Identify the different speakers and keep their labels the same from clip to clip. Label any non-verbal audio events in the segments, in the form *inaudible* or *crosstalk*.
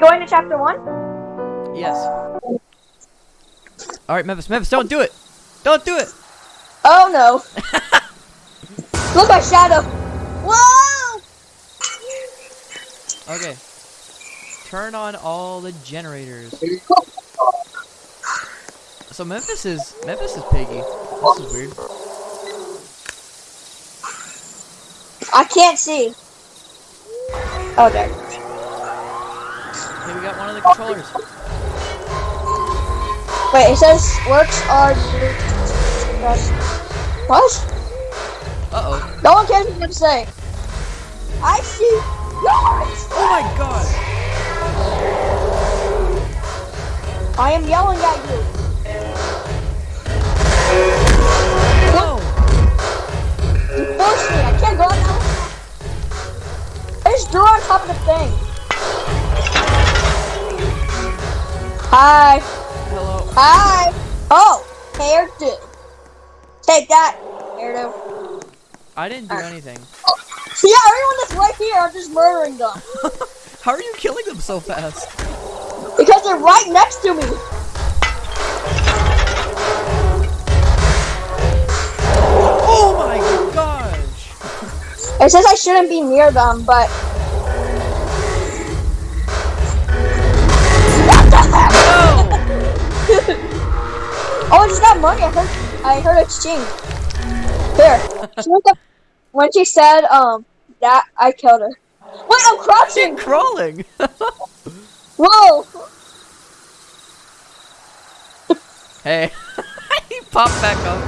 Speaker 1: going to chapter one?
Speaker 2: Yes. All right, Memphis. Memphis, don't do it. Don't do it.
Speaker 1: Oh no. *laughs* Look my shadow. Whoa!
Speaker 2: Okay. Turn on all the generators. So Memphis is Memphis is piggy. This is weird.
Speaker 1: I can't see. Oh there.
Speaker 2: Okay, we got one of the controllers.
Speaker 1: Wait, it says works are What?
Speaker 2: Uh oh.
Speaker 1: No one cares what to say. I see yours!
Speaker 2: Oh my god.
Speaker 1: I am yelling at you.
Speaker 2: No.
Speaker 1: You forced me. I can't go now. There's door on top of the thing. Hi.
Speaker 2: Hello.
Speaker 1: Hi. Oh, hairdo. Take that, hairdo.
Speaker 2: I didn't do anything.
Speaker 1: Yeah, everyone that's right here, I'm just murdering them. *laughs*
Speaker 2: How are you killing them so fast?
Speaker 1: Because they're right next to me.
Speaker 2: Oh my gosh.
Speaker 1: It says I shouldn't be near them, but. What the heck? Oh, I just got money. I heard, I heard exchange. Here. When she said, um, that, I killed her. Wait, I'm crouching! *laughs*
Speaker 2: Crawling.
Speaker 1: Whoa!
Speaker 2: hey. *laughs* he popped back up.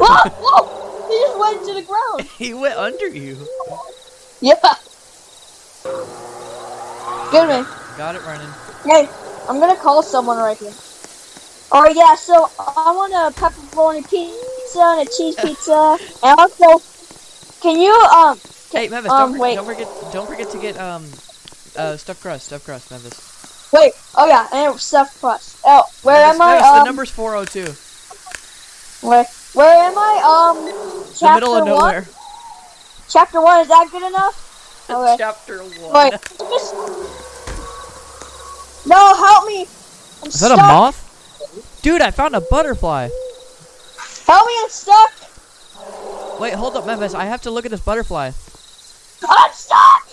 Speaker 1: Whoa! Whoa! He just went to the ground. *laughs*
Speaker 2: He went under you.
Speaker 1: Yeah. Give me.
Speaker 2: Got it running.
Speaker 1: Hey, I'm gonna call someone right here. Oh yeah, so I want a pepperoni pizza and a cheese *laughs* pizza, and also, can you um?
Speaker 2: Hey, Memphis,
Speaker 1: um,
Speaker 2: don't, for-
Speaker 1: wait.
Speaker 2: don't forget don't forget to get um uh stuffed crust, stuffed crust, Memphis.
Speaker 1: Wait. Oh yeah, and stuffed crust. Oh, where
Speaker 2: Memphis,
Speaker 1: am I?
Speaker 2: The
Speaker 1: Um,
Speaker 2: number's 402.
Speaker 1: where where am I? Um,
Speaker 2: The
Speaker 1: chapter
Speaker 2: middle of
Speaker 1: one.
Speaker 2: nowhere.
Speaker 1: Chapter one is that good enough? *laughs* Okay.
Speaker 2: Chapter 1.
Speaker 1: Wait. just- No, help me. I'm
Speaker 2: Is that a moth? Dude, I found a butterfly.
Speaker 1: Help me, I'm stuck.
Speaker 2: Wait, hold up, Memphis. I have to look at this butterfly.
Speaker 1: I'm stuck.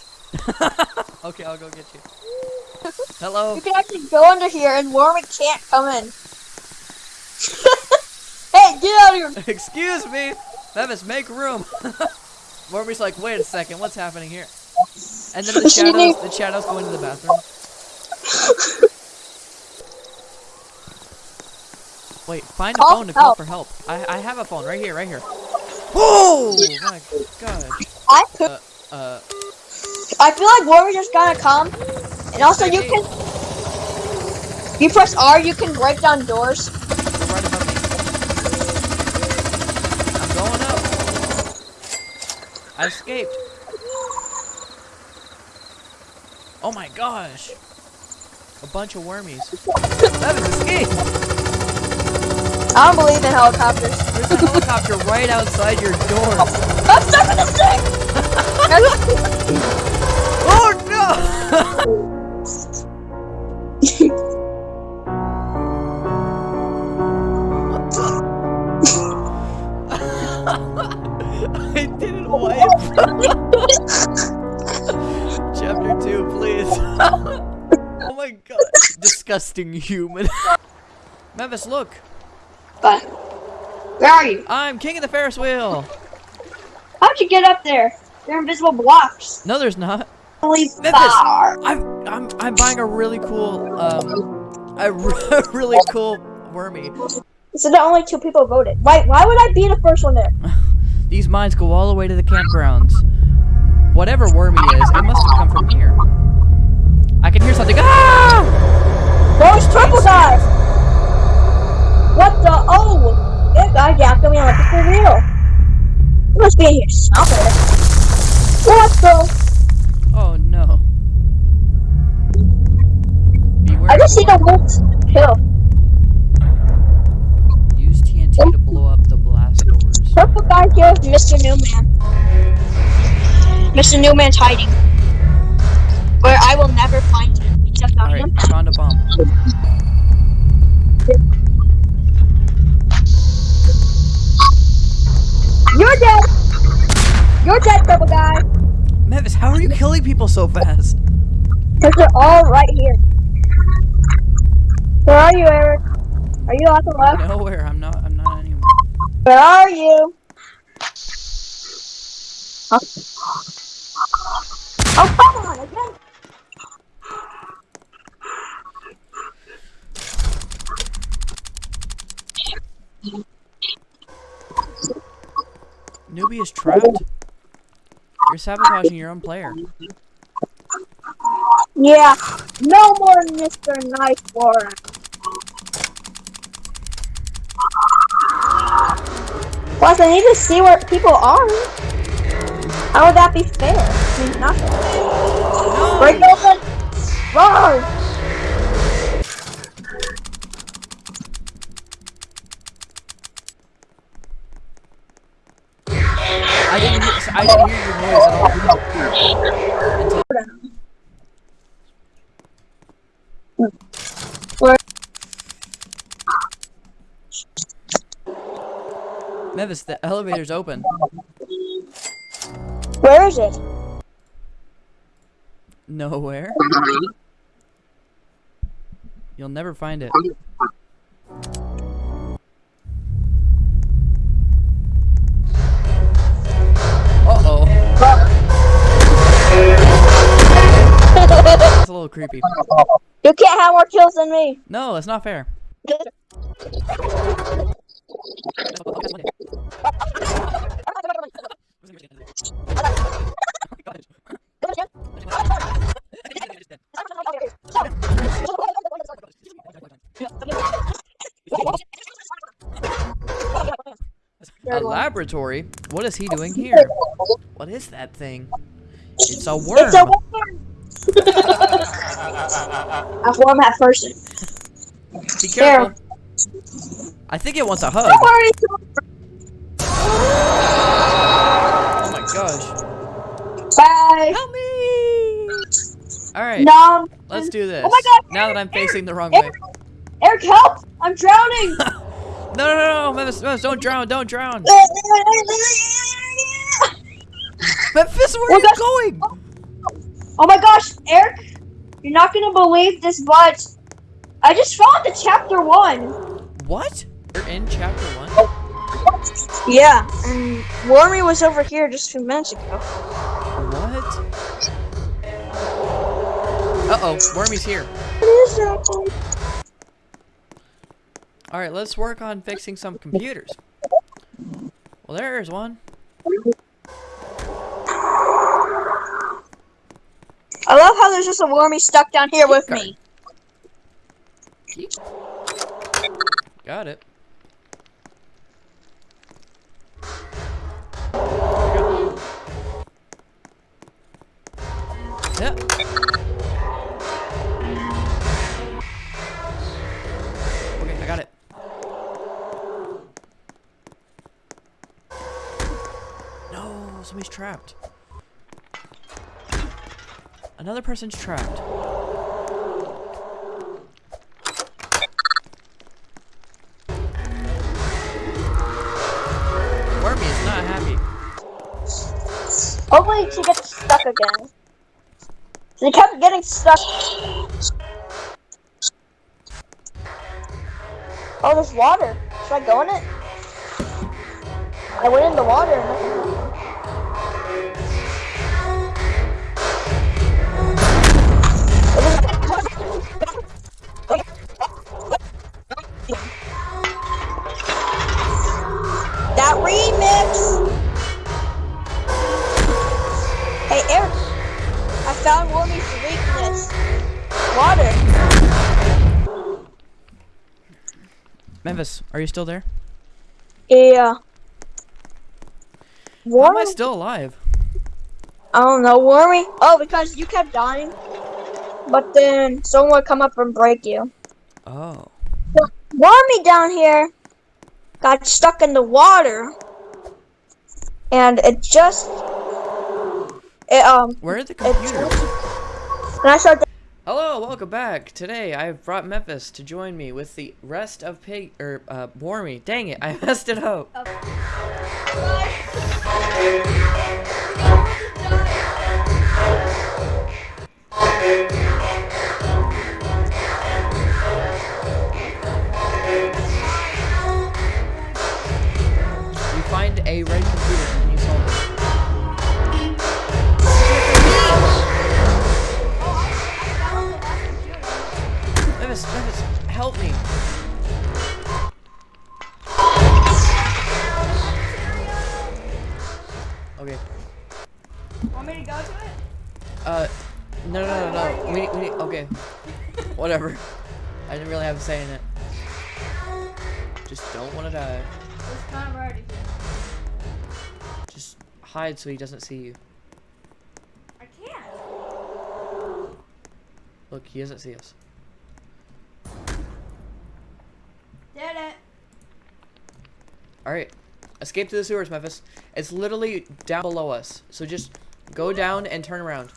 Speaker 1: *laughs*
Speaker 2: okay, I'll go get you. Hello.
Speaker 1: You can actually go under here and Warwick can't come in. *laughs* hey, get out of here! *laughs*
Speaker 2: Excuse me. Memphis, make room. Morby's like, wait a second, what's happening here? And then the shadows, the shadows go into the bathroom. Wait, find a
Speaker 1: Call
Speaker 2: phone to call for help. I, I have a phone right here, right here. *gasps* Oh my god.
Speaker 1: I could.
Speaker 2: Uh, uh,
Speaker 1: I feel like Warwick just gonna come, and also you can. You press R, you can break down doors.
Speaker 2: right above me. I'm going up. I escaped. Oh my gosh. A bunch of wormies. That is escape.
Speaker 1: I don't believe in helicopters.
Speaker 2: There's a helicopter right outside your door. *laughs*
Speaker 1: I'm stuck in this *laughs* thing.
Speaker 2: Oh no! *laughs* I didn't wipe. Chapter 2, please. oh my god. Disgusting human. Memphis, look.
Speaker 1: But where are you?
Speaker 2: I'm king of the Ferris wheel.
Speaker 1: How'd you get up there? They're invisible blocks.
Speaker 2: No, there's not.
Speaker 1: Holy
Speaker 2: Memphis. I'm I'm I'm buying a really cool um a *laughs* really cool wormy.
Speaker 1: So the only two people voted. Why? Why would I be the first one there? *laughs*
Speaker 2: These mines go all the way to the campgrounds. Whatever wormy is, it must have come from here. I can hear something. Ah!
Speaker 1: Those triple dive. What the? Oh, that guy yacked me it's for real. He must be in here somewhere. What the?
Speaker 2: Oh no. Beware.
Speaker 1: I just see the wolf kill.
Speaker 2: Use TNT to blow up the blast doors.
Speaker 1: Purple guy kills Mr. Newman. Mr. Newman's hiding. Where I will never find him.
Speaker 2: spawned a bomb.
Speaker 1: You're dead. You're dead, purple guy.
Speaker 2: Mavis, how are you killing people so fast?
Speaker 1: Because they're all right here. Where are you, Eric? Are you off the left?
Speaker 2: Nowhere. I'm not. I'm not anywhere.
Speaker 1: Where are you? Huh? Oh, come on, again.
Speaker 2: Newbie is trapped. You're sabotaging your own player.
Speaker 1: Yeah, no more Mr. Knife Warren. Plus, I need to see where people are. How would that be fair? I mean, not fair. Break open! Run!
Speaker 2: I didn't hear your noise at all. Until-? Mavis, the elevator's open.
Speaker 1: Where is it?
Speaker 2: Nowhere. You'll never find it. Creepy.
Speaker 1: You can't have more kills than me.
Speaker 2: No, that's not fair. A laboratory? What is he doing here? *laughs* What is that thing? It's a worm.
Speaker 1: It's a worm. I form that first.
Speaker 2: Be careful. I think it wants a hug.
Speaker 1: Don't worry.
Speaker 2: Oh my gosh.
Speaker 1: Bye.
Speaker 2: Help me! Alright,
Speaker 1: Nom.
Speaker 2: let's do this.
Speaker 1: Oh my God,
Speaker 2: Now that I'm facing the wrong way.
Speaker 1: Eric, Eric, help! I'm drowning. *laughs*
Speaker 2: No, no, no, no, Memphis, Memphis, don't drown, don't drown. *laughs* Memphis, where are
Speaker 1: Oh,
Speaker 2: you
Speaker 1: gosh.
Speaker 2: going?
Speaker 1: Oh my gosh, Eric, you're not gonna believe this, but I just found the chapter one.
Speaker 2: What? You're in chapter one?
Speaker 1: Yeah, and Wormy was over here just a few minutes ago.
Speaker 2: What? Uh-oh, Wormy's here.
Speaker 1: What is that?
Speaker 2: Alright, let's work on fixing some computers. Well, there's one.
Speaker 1: I love how there's just a Wormy stuck down here with me.
Speaker 2: Got it. Yep. Okay, I got it. No, somebody's trapped. Another person's trapped. Wormy is not happy.
Speaker 1: Hopefully she gets stuck again. She kept getting stuck. Oh, there's water. Should I go in it? I went in the water.
Speaker 2: Memphis, are you still there?
Speaker 1: Yeah. Wormy?
Speaker 2: am I still alive?
Speaker 1: I don't know, Wormy. Oh, because you kept dying. But then someone would come up and break you.
Speaker 2: Oh.
Speaker 1: Wormy down here got stuck in the water. And it just it um
Speaker 2: Where are the
Speaker 1: it
Speaker 2: computers?
Speaker 1: and I started
Speaker 2: Hello, welcome back. Today I've brought Memphis to join me with the rest of Pig or uh Wormy. Dang it, I *laughs* messed it up. You Okay.
Speaker 1: Want me to go to it?
Speaker 2: Uh, no, no, no, no. We need, we need, okay. Whatever. I didn't really have a say in it. Just don't want to die.
Speaker 1: It's kind of already here.
Speaker 2: Just hide so he doesn't see you.
Speaker 1: I can't.
Speaker 2: Look, he doesn't see us.
Speaker 1: Did it.
Speaker 2: Alright. Escape to the sewers, Memphis. It's literally down below us. So just go down and turn around.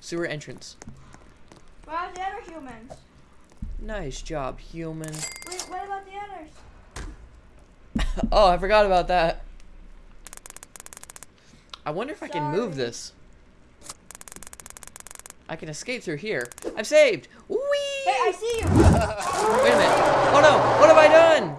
Speaker 2: Sewer entrance.
Speaker 1: About the other humans?
Speaker 2: Nice job, human.
Speaker 1: Wait, what about the others? *laughs*
Speaker 2: oh, I forgot about that. I wonder if I can move this. I can escape through here. I'm saved! Whee!
Speaker 1: Hey, I see you. *laughs*
Speaker 2: Wait a minute. Oh no! What have I done?